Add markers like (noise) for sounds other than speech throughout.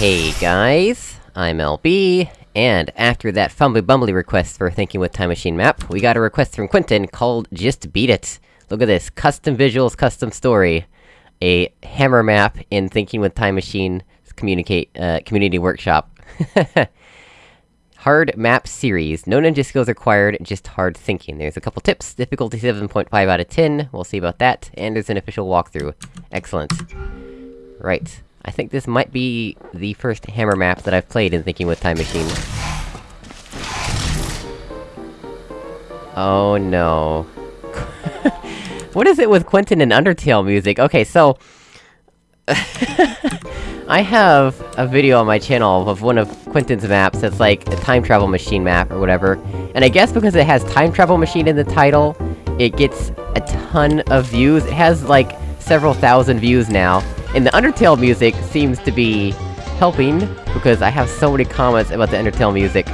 Hey guys, I'm LB, and after that fumbly bumbly request for Thinking with Time Machine map, we got a request from Quentin called Just Beat It! Look at this, custom visuals, custom story. A hammer map in Thinking with Time Machine communicate, uh, community workshop. (laughs) hard map series. No ninja skills required, just hard thinking. There's a couple tips. Difficulty 7.5 out of 10, we'll see about that. And there's an official walkthrough. Excellent. Right. I think this might be the first hammer map that I've played in Thinking with Time Machine. Oh no. (laughs) what is it with Quentin and Undertale music? Okay, so... (laughs) I have a video on my channel of one of Quentin's maps that's like a time travel machine map or whatever, and I guess because it has time travel machine in the title, it gets a ton of views. It has like several thousand views now, and the Undertale music seems to be helping, because I have so many comments about the Undertale music.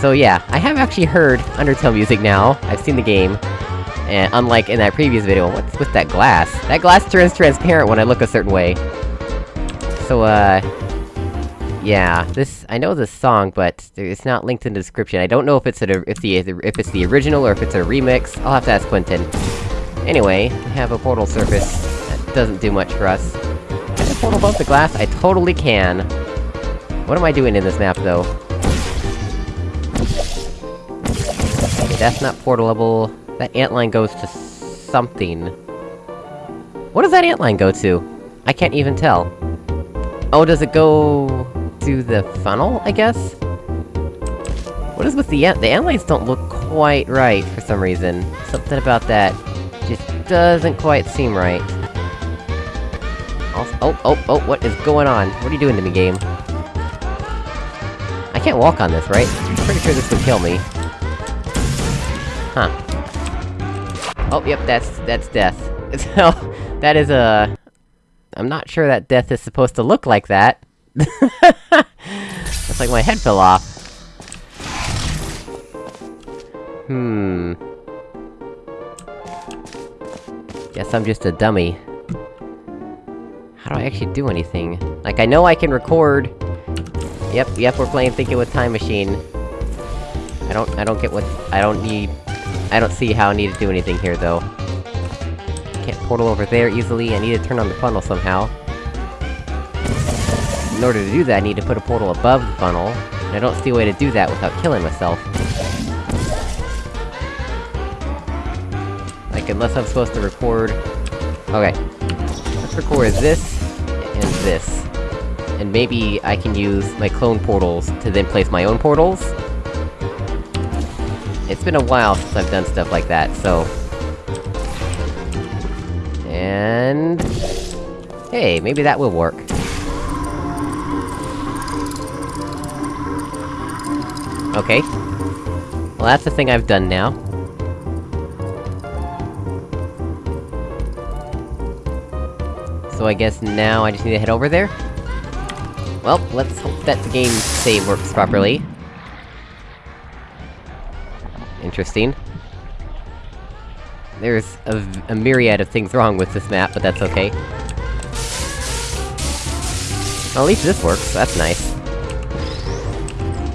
So yeah, I have actually heard Undertale music now, I've seen the game, and unlike in that previous video, what's with that glass? That glass turns transparent when I look a certain way. So, uh... Yeah, this- I know this song, but it's not linked in the description. I don't know if it's a- if the- if it's the original or if it's a remix. I'll have to ask Quentin. Anyway, we have a portal surface. Doesn't do much for us. Can I portal above the glass? I totally can! What am I doing in this map, though? That's not portalable. That antline goes to something. What does that antline go to? I can't even tell. Oh, does it go... to the funnel, I guess? What is with the ant- the antlines don't look quite right, for some reason. Something about that just doesn't quite seem right. Also- oh, oh, oh, what is going on? What are you doing to me, game? I can't walk on this, right? I'm pretty sure this would kill me. Huh. Oh, yep, that's- that's death. (laughs) So, that is a... I'm not sure that death is supposed to look like that. (laughs) It's like my head fell off. Hmm... Guess I'm just a dummy. How do I actually do anything? Like, I know I can record... Yep, yep, we're playing Thinking with Time Machine. I don't- I don't get what- I don't need... I don't see how I need to do anything here, though. Can't portal over there easily, I need to turn on the funnel somehow. In order to do that, I need to put a portal above the funnel, and I don't see a way to do that without killing myself. Like, unless I'm supposed to record... Okay. Let's record this, this. And maybe I can use my clone portals to then place my own portals? It's been a while since I've done stuff like that, so... And... Hey, maybe that will work. Okay. Well, that's the thing I've done now. I guess now I just need to head over there? Well, let's hope that the game save works properly. Interesting. There's a, a myriad of things wrong with this map, but that's okay. Well, at least this works, that's nice.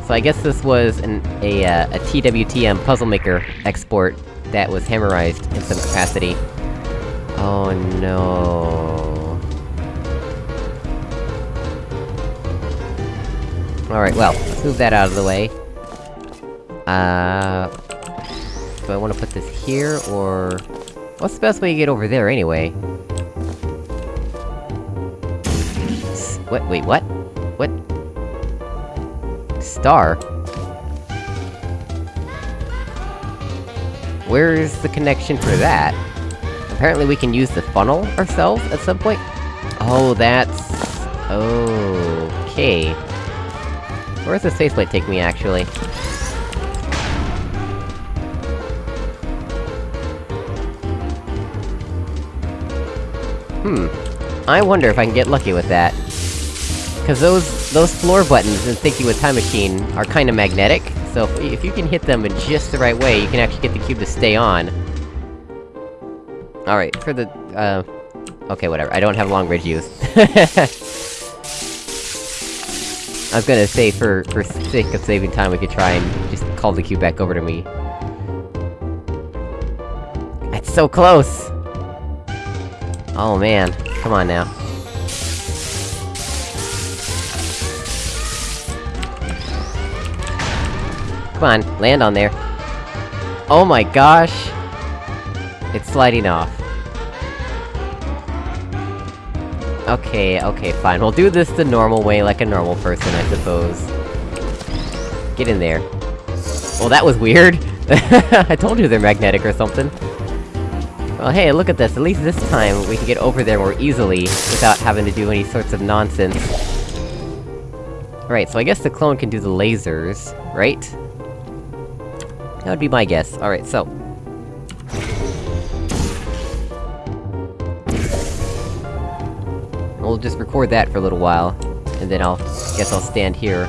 So I guess this was an- a, uh, a TWTM Puzzle Maker export that was hammerized in some capacity. Oh no... Alright, well, move that out of the way. Uh... Do I wanna put this here, or... What's the best way to get over there, anyway? S what- wait, what? What? Star? Where's the connection for that? Apparently we can use the funnel ourselves at some point? Oh, that's... Okay. Where's this faith plate take me, actually? Hmm. I wonder if I can get lucky with that. Cause those- those floor buttons in Thinking with Time Machine are kinda magnetic, so if, if you can hit them in just the right way, you can actually get the cube to stay on. Alright, for the, uh... Okay, whatever, I don't have long bridge use. (laughs) I was gonna say, for- for sake of saving time, we could try and just call the cube back over to me. It's so close! Oh man, come on now. Come on, land on there. Oh my gosh! It's sliding off. Okay, okay, fine. We'll do this the normal way, like a normal person, I suppose. Get in there. Well, that was weird! (laughs) I told you they're magnetic or something. Well, hey, look at this. At least this time, we can get over there more easily, without having to do any sorts of nonsense. Alright, so I guess the clone can do the lasers, right? That would be my guess. Alright, so... We'll just record that for a little while, and then I'll... guess I'll stand here.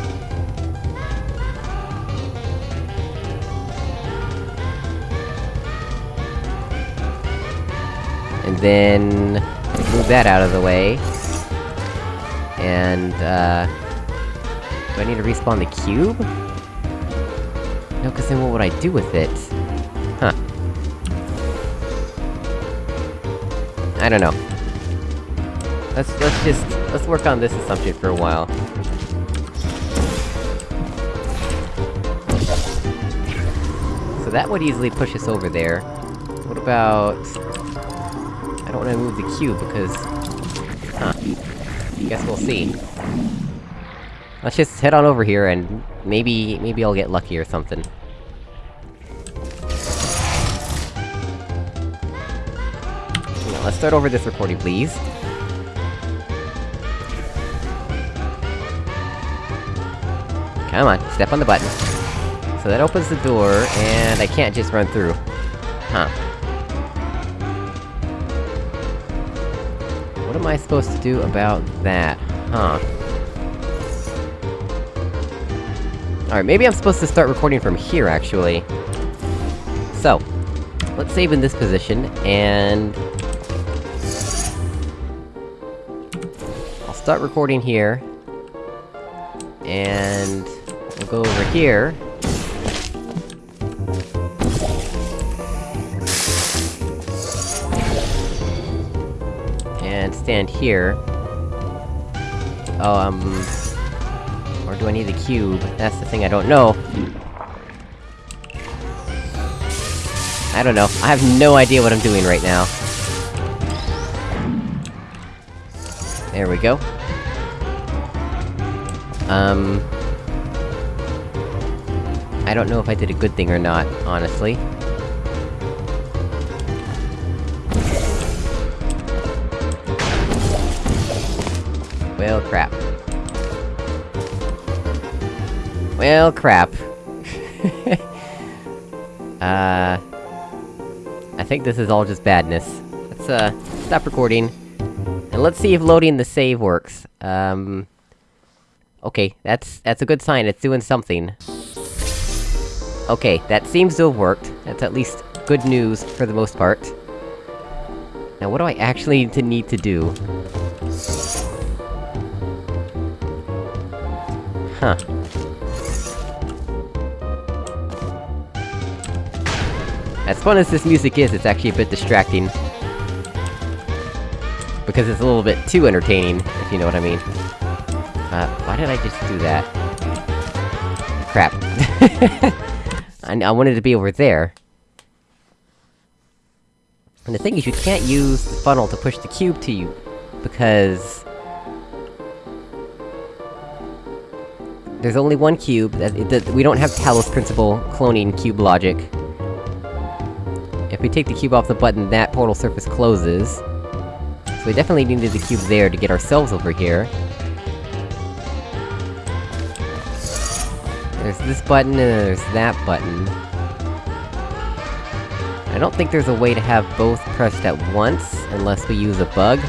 And then... move that out of the way. And, uh... Do I need to respawn the cube? No, cause then what would I do with it? Huh. I don't know. Let's- let's just- let's work on this assumption for a while. So that would easily push us over there. What about... I don't wanna move the cube, because... Huh. Guess we'll see. Let's just head on over here, and maybe- maybe I'll get lucky or something. Let's start over this recording, please. Come on, step on the button. So that opens the door, and I can't just run through. Huh. What am I supposed to do about that? Huh. Alright, maybe I'm supposed to start recording from here, actually. So, let's save in this position, and... I'll start recording here. And... We'll go over here. And stand here. Oh, um... Or do I need the cube? That's the thing I don't know. I don't know. I have no idea what I'm doing right now. There we go. Um... I don't know if I did a good thing or not, honestly. Well, crap. Well, crap. (laughs) uh... I think this is all just badness. Let's, uh, stop recording. And let's see if loading the save works. Um... Okay, that's- that's a good sign, it's doing something. Okay, that seems to have worked. That's at least good news, for the most part. Now what do I actually need to need to do? Huh. As fun as this music is, it's actually a bit distracting. Because it's a little bit too entertaining, if you know what I mean. Uh, why did I just do that? Crap. (laughs) I, I wanted to be over there. And the thing is, you can't use the funnel to push the cube to you, because... There's only one cube, that, that we don't have Talos Principle cloning cube logic. If we take the cube off the button, that portal surface closes. So we definitely needed the cube there to get ourselves over here. There's this button, and there's that button. I don't think there's a way to have both pressed at once, unless we use a bug.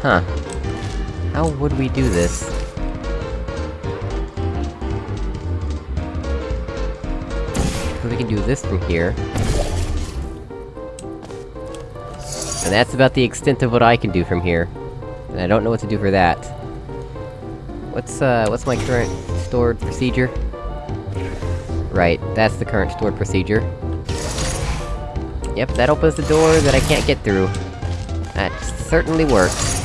Huh. How would we do this? We can do this from here. And that's about the extent of what I can do from here. And I don't know what to do for that. What's, uh, what's my current stored procedure? Right, that's the current stored procedure. Yep, that opens the door that I can't get through. That certainly works.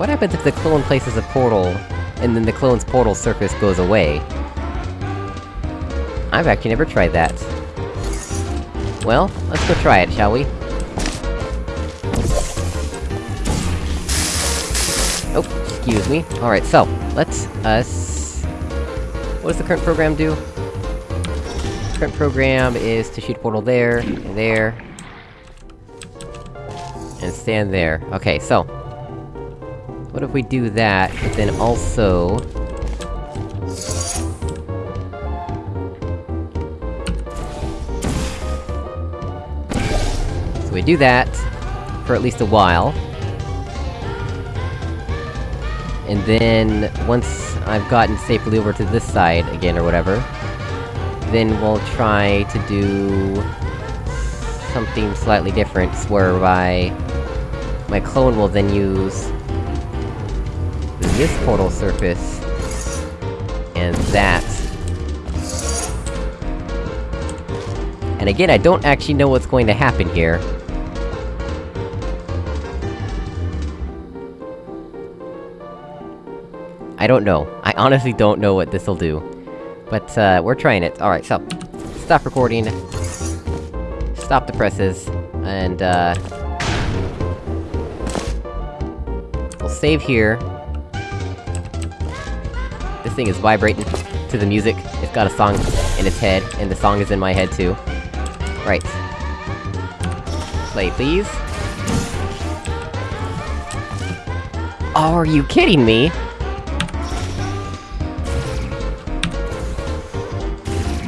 What happens if the clone places a portal, and then the clone's portal surface goes away? I've actually never tried that. Well, let's go try it, shall we? Oh, excuse me. Alright, so, let's, uh, us... What does the current program do? Current program is to shoot a portal there, and there... And stand there. Okay, so... What if we do that, but then also... So we do that, for at least a while. And then, once I've gotten safely over to this side again, or whatever, then we'll try to do... something slightly different, whereby... My clone will then use... this portal surface... and that. And again, I don't actually know what's going to happen here. I don't know. I honestly don't know what this'll do. But, uh, we're trying it. Alright, so... Stop recording. Stop the presses. And, uh... We'll save here. Thing is vibrating to the music. It's got a song in its head, and the song is in my head too. Right. Play, please. Oh, are you kidding me?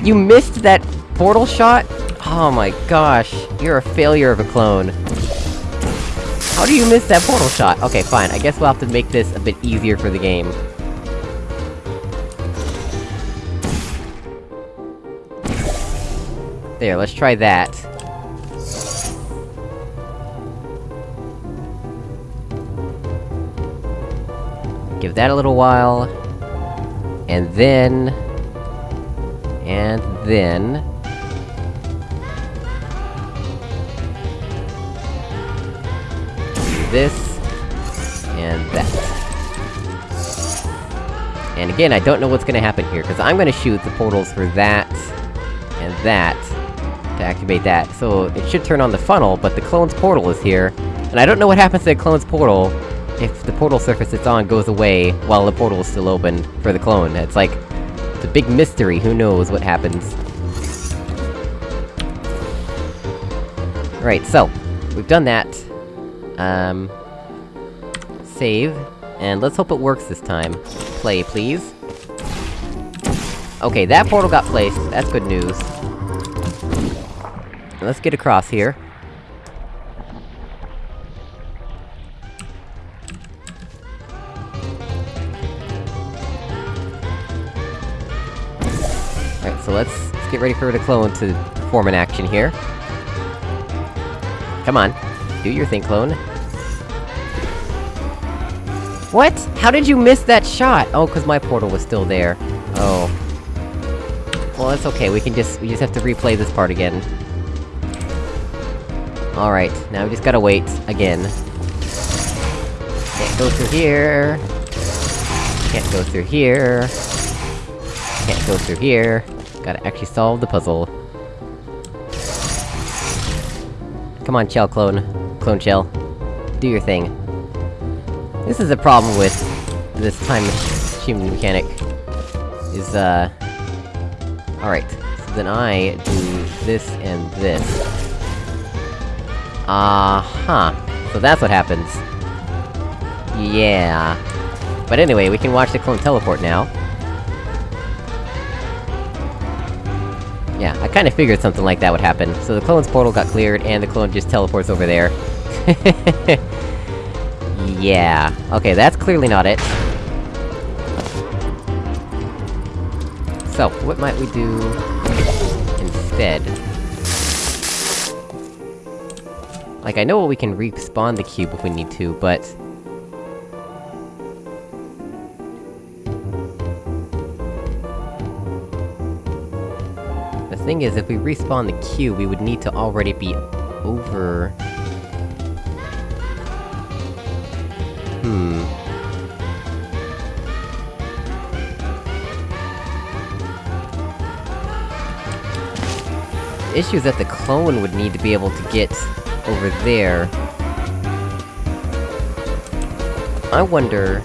You missed that portal shot? Oh my gosh, you're a failure of a clone. How do you miss that portal shot? Okay, fine, I guess we'll have to make this a bit easier for the game. There, let's try that. Give that a little while... And then... And then... This... And that. And again, I don't know what's gonna happen here, because I'm gonna shoot the portals for that... and that... to activate that. So, it should turn on the funnel, but the clone's portal is here, and I don't know what happens to the clone's portal if the portal surface it's on goes away while the portal is still open for the clone. It's like... It's a big mystery, who knows what happens. Right, so, we've done that. Um... Save, and let's hope it works this time. Play, please. Okay, that portal got placed, that's good news. Let's get across here. Alright, so let's, let's get ready for the clone to perform an action here. Come on, do your thing, clone. What? How did you miss that shot? Oh, cause my portal was still there. Oh. Well, that's okay, we can just- we just have to replay this part again. Alright, now we just gotta wait, again. Can't go through here. Can't go through here. Can't go through here. Gotta actually solve the puzzle. Come on, Chell Clone. Clone Chell. Do your thing. This is a problem with this time machine mechanic. Is, uh... Alright, so then I do this and this. Uh-huh. So that's what happens. Yeah. But anyway, we can watch the clone teleport now. Yeah, I kinda figured something like that would happen. So the clone's portal got cleared, and the clone just teleports over there. (laughs) yeah. Okay, that's clearly not it. So, what might we do... instead? Like, I know we can respawn the cube if we need to, but... The thing is, if we respawn the cube, we would need to already be over... Hmm... The issue is that the clone would need to be able to get over there. I wonder...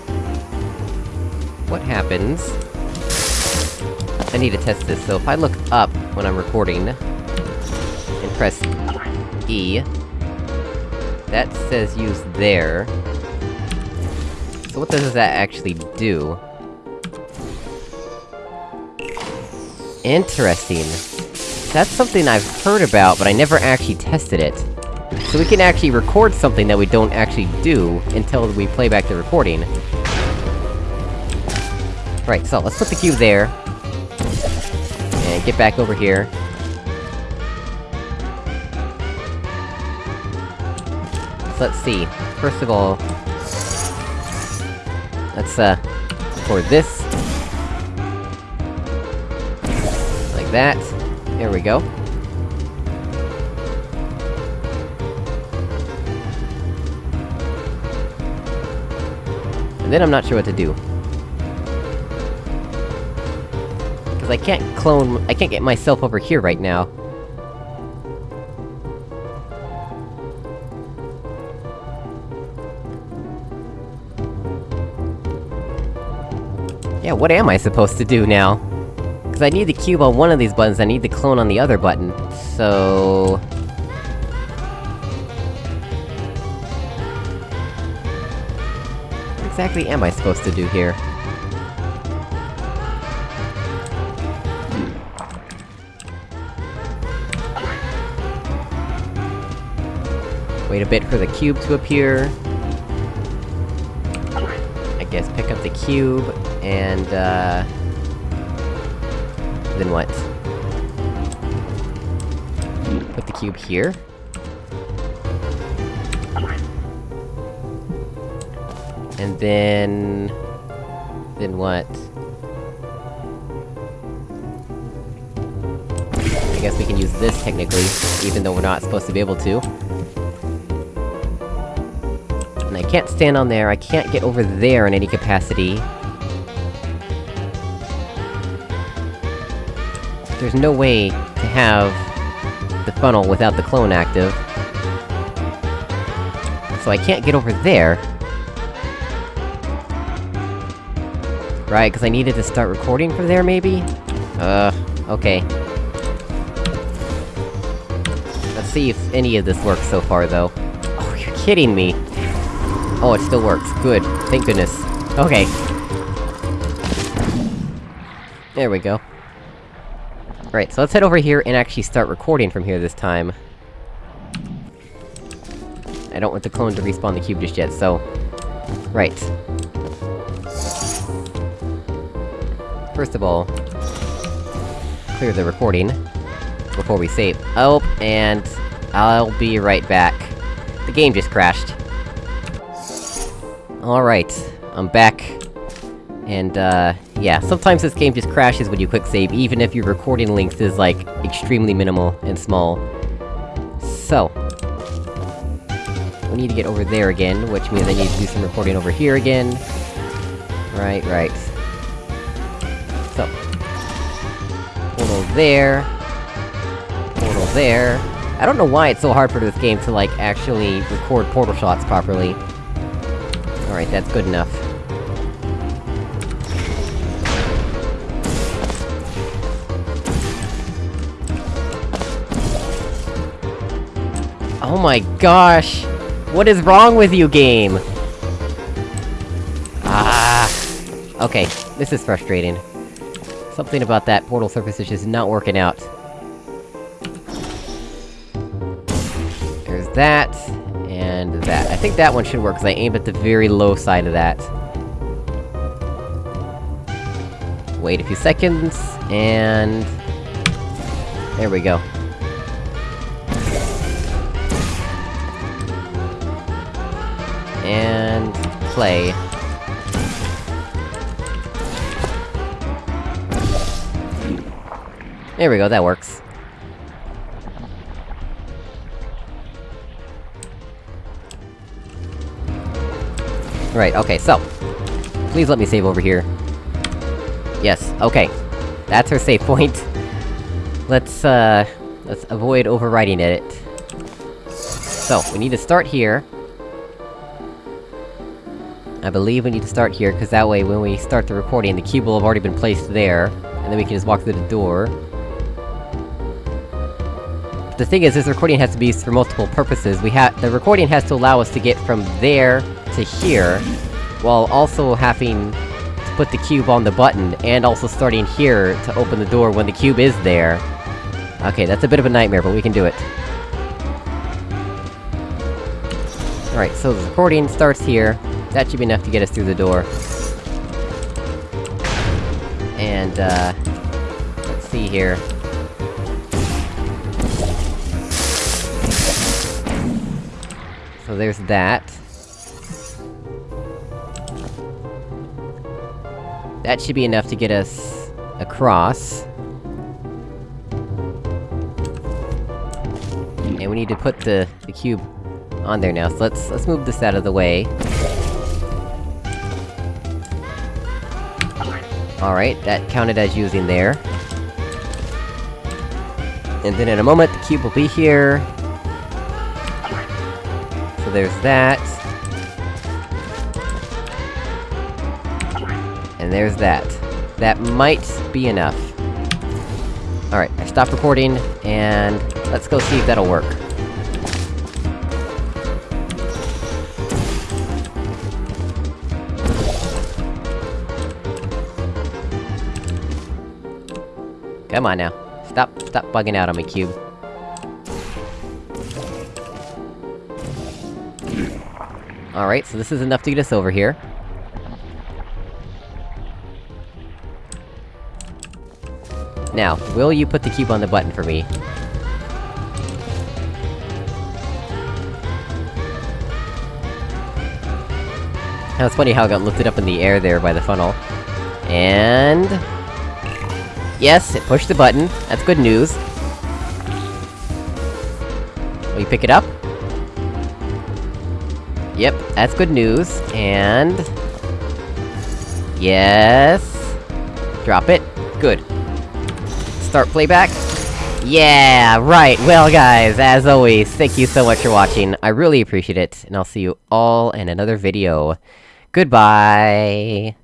What happens... I need to test this, so if I look up when I'm recording... And press E... That says use there... So what does that actually do? Interesting. That's something I've heard about, but I never actually tested it. So we can actually record something that we don't actually do, until we play back the recording. Right, so let's put the cube there. And get back over here. So let's see. First of all... Let's, uh... record this. Like that. There we go. Then I'm not sure what to do. Because I can't clone- I can't get myself over here right now. Yeah, what am I supposed to do now? Because I need the cube on one of these buttons, I need the clone on the other button. So... exactly am I supposed to do here? Wait a bit for the cube to appear. I guess pick up the cube, and, uh... Then what? Put the cube here? And then... Then what? I guess we can use this, technically, even though we're not supposed to be able to. And I can't stand on there, I can't get over there in any capacity. There's no way to have the funnel without the clone active. So I can't get over there. Right, because I needed to start recording from there, maybe? Uh, okay. Let's see if any of this works so far, though. Oh, you're kidding me! Oh, it still works. Good. Thank goodness. Okay. There we go. Right, so let's head over here and actually start recording from here this time. I don't want the clone to respawn the cube just yet, so... Right. First of all... Clear the recording. Before we save. Oh, and... I'll be right back. The game just crashed. Alright, I'm back. And, uh, yeah, sometimes this game just crashes when you quick save, even if your recording length is, like, extremely minimal and small. So... We need to get over there again, which means I need to do some recording over here again. Right, right. There... Portal there... I don't know why it's so hard for this game to, like, actually record portal shots properly. Alright, that's good enough. Oh my gosh! What is wrong with you, game? Ah... Okay, this is frustrating. Something about that portal surface is just not working out. There's that, and that. I think that one should work, because I aimed at the very low side of that. Wait a few seconds, and... There we go. And... play. There we go, that works. Right, okay, so... Please let me save over here. Yes, okay. That's her save point. (laughs) Let's, uh... Let's avoid overwriting it. So, we need to start here. I believe we need to start here, cause that way when we start the recording, the cube will have already been placed there, and then we can just walk through the door. The thing is, this recording has to be used for multiple purposes. We have- the recording has to allow us to get from there to here, while also having to put the cube on the button, and also starting here to open the door when the cube is there. Okay, that's a bit of a nightmare, but we can do it. Alright, so the recording starts here. That should be enough to get us through the door. And, uh... Let's see here. So there's that. That should be enough to get us... across. And we need to put the, the cube on there now, so let's- let's move this out of the way. Alright, that counted as using there. And then in a moment, the cube will be here. There's that. And there's that. That might be enough. Alright, I stopped recording, and let's go see if that'll work. Come on now. Stop- stop bugging out on me, Cube. Alright, so this is enough to get us over here. Now, will you put the cube on the button for me? Now, it's funny how it got lifted up in the air there by the funnel. And... Yes, it pushed the button. That's good news. Will you pick it up? Yep, that's good news, and... Yes... Drop it. Good. Start playback. Yeah, right! Well guys, as always, thank you so much for watching, I really appreciate it, and I'll see you all in another video. Goodbye!